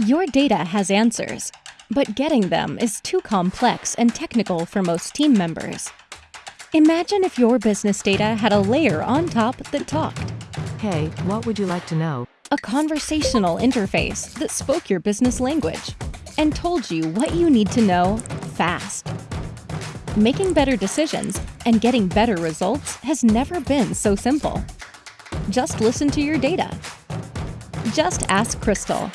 Your data has answers, but getting them is too complex and technical for most team members. Imagine if your business data had a layer on top that talked. Hey, what would you like to know? A conversational interface that spoke your business language and told you what you need to know fast. Making better decisions and getting better results has never been so simple. Just listen to your data. Just ask Crystal.